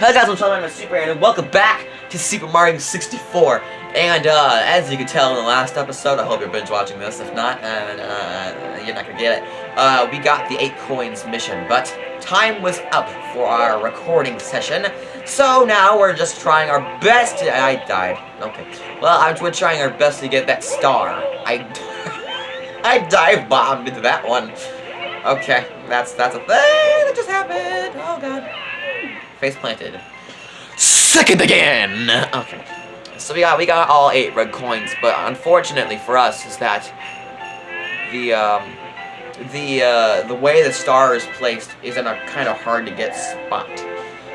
Hello guys, I'm up? I'm Super and welcome back to Super Mario 64. And uh, as you can tell in the last episode, I hope you're binge watching this. If not, uh, uh, you're not gonna get it. Uh, we got the 8 coins mission, but time was up for our recording session. So now we're just trying our best to- I died. Okay. Well, I'm, we're trying our best to get that star. I, I dive bombed into that one. Okay, that's that's a thing that just happened. Oh god. Face planted. Second again. Okay. So we got we got all eight red coins, but unfortunately for us is that the um the uh the way the star is placed is in a kind of hard to get spot.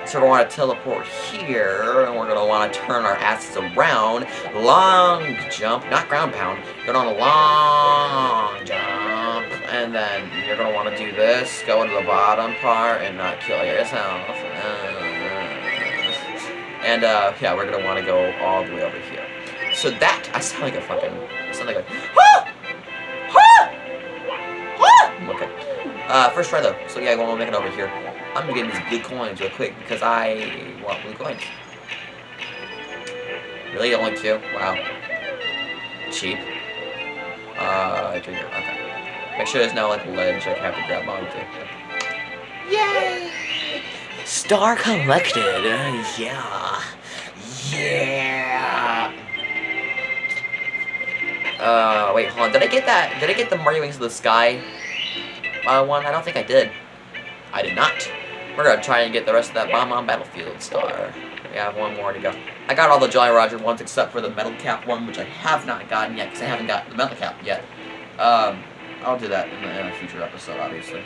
So we're going to teleport here, and we're going to want to turn our asses around. Long jump, not ground pound. Going on a long jump, and then you're going to want to do this, go into the bottom part, and not kill yourself. And, uh, yeah, we're want to go all the way over here. So that, I sound like a fucking, I sound like a, ah! Ah! Ah! Okay. Uh, first try though. So yeah, we'll make it over here. I'm gonna get these blue coins real quick because I want blue coins. Really? Only two? Wow. Cheap. Uh, can, okay. Make sure there's no, like, ledge I can have to grab onto. Yay! Star collected! Uh, yeah! Yeah! Uh, wait, hold on. Did I get that? Did I get the Mario Wings of the Sky uh, one? I don't think I did. I did not. We're gonna try and get the rest of that Bob-omb Battlefield star. We have one more to go. I got all the Jolly Roger ones except for the Metal Cap one, which I have not gotten yet, because I haven't got the Metal Cap yet. Um, I'll do that in in a future episode, obviously.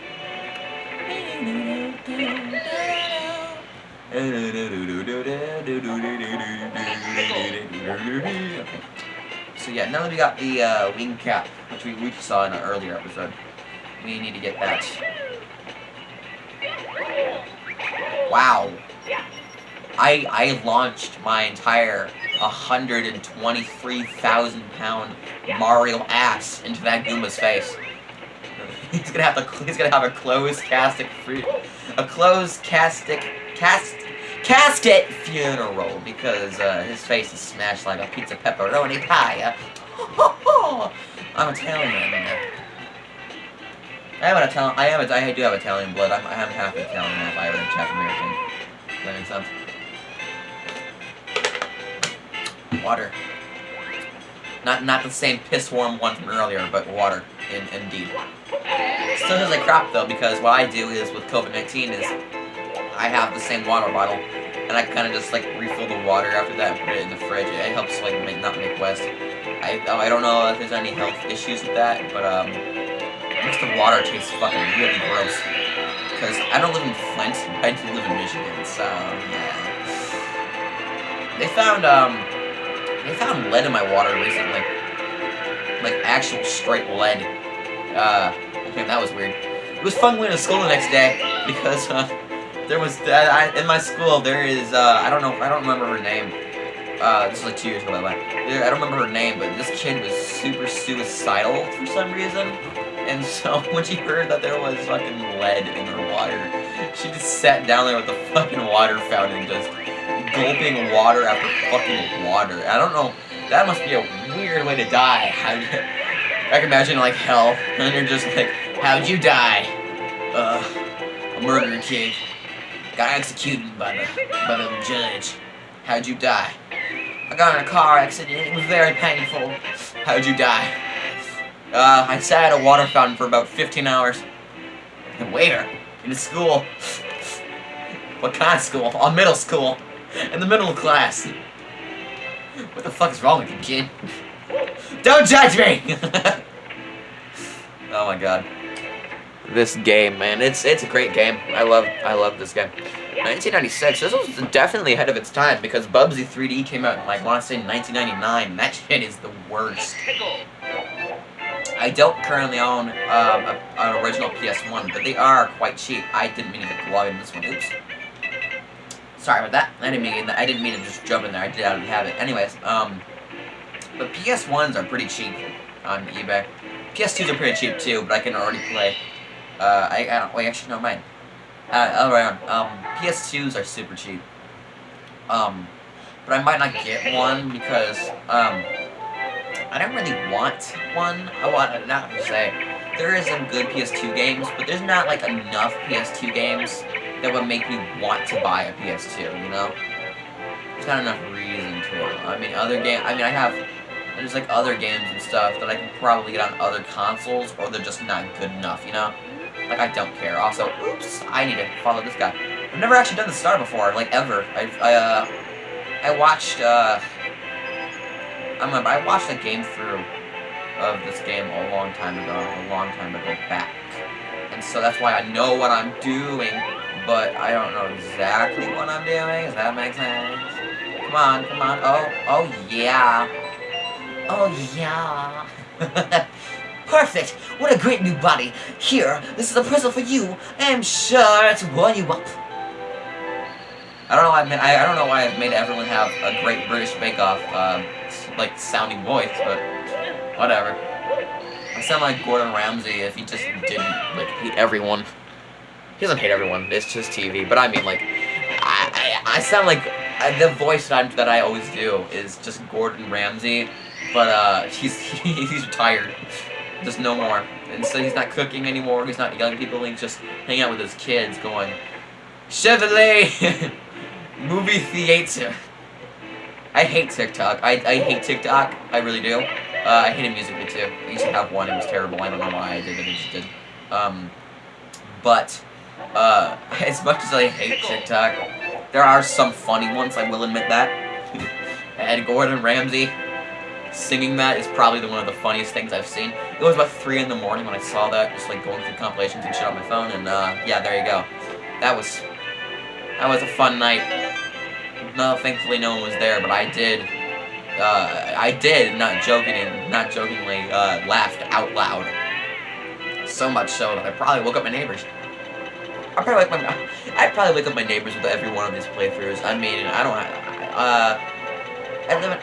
So yeah, now that we got the uh, wing cap, which we, we saw in an earlier episode, we need to get that. Wow. I I launched my entire 123,000 pound Mario ass into that Goomba's face. He's gonna have to he's gonna have a closed casket free a closed casket cast casket funeral because uh, his face is smashed like a pizza pepperoni pie. I'm Italian. I am an Italian. I am. A, I do have Italian blood. I'm. I am half Italian, half Irish, half American. That make sense? Water. Not not the same piss warm one from earlier, but water. In, indeed. Still has a crap though, because what I do is with COVID-19 is I have the same water bottle, and I kind of just like refill the water after that and put it in the fridge. It helps like make, not make waste. I I don't know if there's any health issues with that, but um, makes the water taste fucking really gross. Because I don't live in Flint, I do live in Michigan, so yeah. They found um, they found lead in my water recently, like actual straight lead. Uh, okay, that was weird. It was fun going to school the next day because uh, there was uh, I, in my school there is uh, I don't know I don't remember her name. Uh, this was like two years ago by the way. I don't remember her name, but this kid was super suicidal for some reason. And so when she heard that there was fucking lead in her water, she just sat down there with the fucking water fountain, just gulping water after fucking water. I don't know. That must be a weird way to die. I can imagine like hell, and you're just like, how'd you die? Uh, a murder kid. Got executed by the by the judge. How'd you die? I got in a car accident. It was very painful. How'd you die? Uh, I sat at a water fountain for about 15 hours. Where? In a school. What kind of school? A middle school. In the middle class. What the fuck is wrong with you, kid? Don't judge me! oh my god. This game, man. It's it's a great game. I love I love this game. 1996. This was definitely ahead of its time because Bubsy 3D came out in, like, I want to say 1999. And that shit is the worst. I don't currently own um, a, an original PS1, but they are quite cheap. I didn't mean to get the this one. Oops. Sorry about that. I didn't mean I didn't mean to just jump in there. I did already have it. Anyways, um, but PS1s are pretty cheap on eBay. PS2s are pretty cheap too, but I can already play. Uh, I, I don't, wait, actually, no, mine. Uh, all around, um, PS2s are super cheap. Um, but I might not get one because um, I don't really want one. I want not to say there is some good PS2 games, but there's not like enough PS2 games that would make me want to buy a PS2. You know, there's not enough reason to. I mean, other game. I mean, I have. There's like other games and stuff that I can probably get on other consoles, or they're just not good enough. You know, like I don't care. Also, oops, I need to follow this guy. I've never actually done the star before, like ever. I've I uh, I watched uh. I remember I watched a game through of this game a long time ago, a long time ago back. And so that's why I know what I'm doing, but I don't know exactly what I'm doing. Does that make sense? Come on, come on. Oh, oh yeah. Oh yeah. Perfect! What a great new body! Here, this is a present for you. I am sure to warm you up. I don't know why I, made, I, I don't know why I've made everyone have a great British Bake Off, uh, like, sounding voice, but whatever. I sound like Gordon Ramsay if he just didn't, like, hate everyone. He doesn't hate everyone, it's just TV, but I mean, like, I, I, I sound like, uh, the voice that, i that I always do is just Gordon Ramsay, but, uh, he's, he, he's retired. Just no more. And so he's not cooking anymore, he's not at people, he's just hanging out with his kids going, Chevrolet! Movie theater. I hate TikTok. I, I hate TikTok. I really do. Uh, I hated music too. I used to have one. It was terrible. I don't know why I did it. I just did. Um, but, uh, as much as I hate TikTok, there are some funny ones, I will admit that. and Gordon Ramsay singing that is probably the, one of the funniest things I've seen. It was about 3 in the morning when I saw that, just like going through compilations and shit on my phone, and uh, yeah, there you go. That was that was a fun night. No, thankfully no one was there, but I did. Uh, I did, not joking, not jokingly, uh, laughed out loud. So much so that I probably woke up my neighbors. I probably wake my, I probably wake up my neighbors with every one of these playthroughs. I mean, I don't, uh, I live in.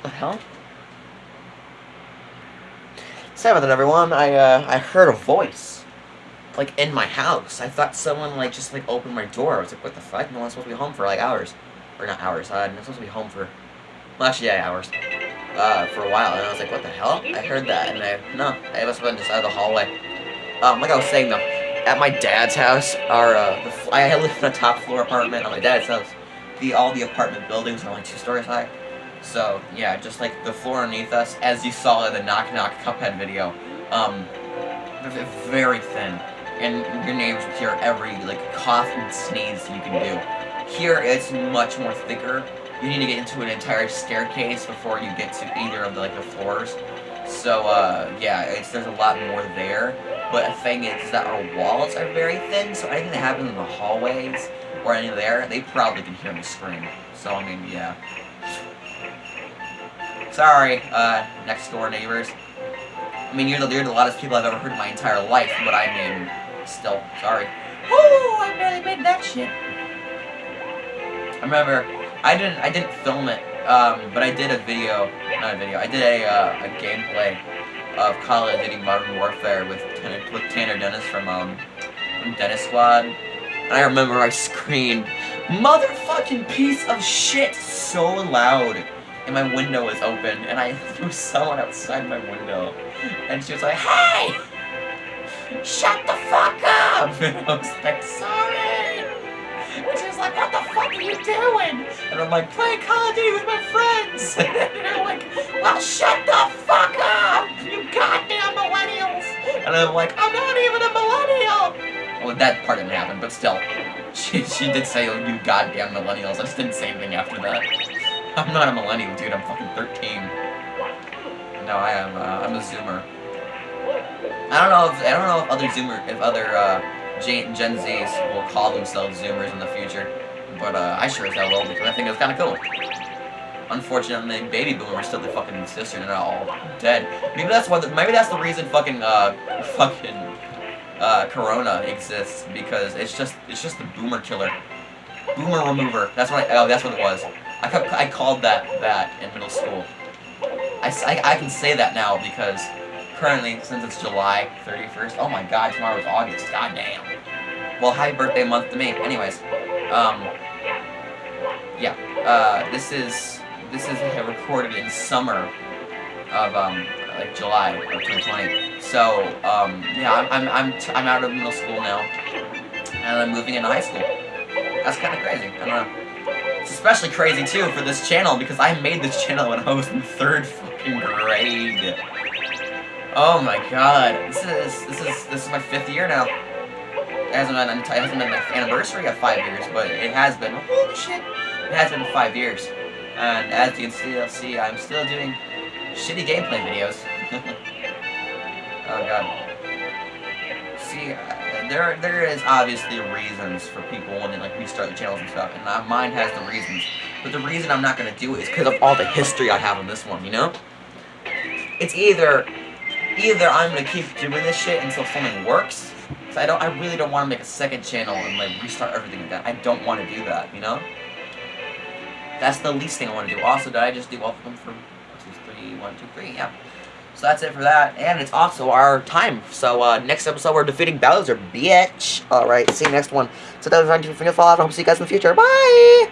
What the hell? Sorry about that, everyone. I, uh, I heard a voice like, in my house. I thought someone, like, just, like, opened my door. I was like, what the fuck? No one's supposed to be home for, like, hours. Or not hours. Uh, I'm supposed to be home for, well, actually, yeah, hours. Uh, for a while. And I was like, what the hell? I heard that. And I, no, I must have been just out of the hallway. Um, like I was saying, though, at my dad's house, our, uh, I live in a top floor apartment at my dad's house. The, all the apartment buildings are, only two stories high. So, yeah, just, like, the floor underneath us, as you saw in the Knock Knock Cuphead video, um, very thin and your neighbors will hear every like cough and sneeze you can do. Here it's much more thicker. You need to get into an entire staircase before you get to either of the like the floors. So uh, yeah, it's there's a lot more there. But the thing is, is that our walls are very thin, so anything that happens in the hallways or any there, they probably can hear me scream. So I mean, yeah. Sorry, uh, next door neighbors. I mean, you're the, you're the loudest people I've ever heard in my entire life, but I mean, still, sorry. Oh, I barely made that shit. I remember, I didn't, I didn't film it, um, but I did a video, not a video, I did a, uh, a gameplay of Call of Duty Modern Warfare with, with Tanner Dennis from, um, from Dennis Squad. And I remember I screamed, motherfucking piece of shit so loud. And my window was open, and I threw someone outside my window. And she was like, hey! shut the fuck up! And I was like, sorry! And she was like, what the fuck are you doing? And I'm like, playing Call of Duty with my friends! and they're like, well, shut the fuck up! You goddamn millennials! And I'm like, I'm not even a millennial! Well, that part didn't happen, but still. She, she did say, oh, you goddamn millennials. I just didn't say anything after that. I'm not a millennial, dude. I'm fucking 13. No, I am, uh, I'm a zoomer. I don't know if I don't know if other Zoomer, if other uh, Gen, Gen Zs will call themselves Zoomers in the future, but uh, I sure as hell will because I think it's kind of cool. Unfortunately, baby boomers still the fucking sister and all dead. Maybe that's what. The, maybe that's the reason fucking uh fucking uh Corona exists because it's just it's just the boomer killer, boomer remover. That's what I, oh that's what it was. I I called that that in middle school. I, I, I can say that now because currently, since it's July 31st, oh my god, tomorrow's August, god damn. Well, happy birthday month to me. Anyways, um, yeah, uh, this is this is recorded in summer of um like July of 2020. So um yeah, I'm I'm I'm, t I'm out of middle school now, and I'm moving into high school. That's kind of crazy. I don't know. It's especially crazy too for this channel because I made this channel when I was in third fucking grade. Oh my god, this is this is this is my fifth year now. It hasn't been it hasn't been my anniversary of five years, but it has been. Holy shit! It has been five years, and as you can still see, I'm still doing shitty gameplay videos. oh god. See, uh, there there is obviously reasons for people they like restart the channels and stuff, and mine has the reasons. But the reason I'm not gonna do it is because of all the history I have on this one. You know? It's either either I'm gonna keep doing this shit until something works. So I don't. I really don't want to make a second channel and like restart everything again. I don't want to do that. You know? That's the least thing I want to do. Also, did I just do all of them two, three? Yeah. So that's it for that. And it's also our time. So uh, next episode, we're defeating Bowser, bitch. Alright, see you next one. So that was Ryan follow. I hope to see you guys in the future. Bye!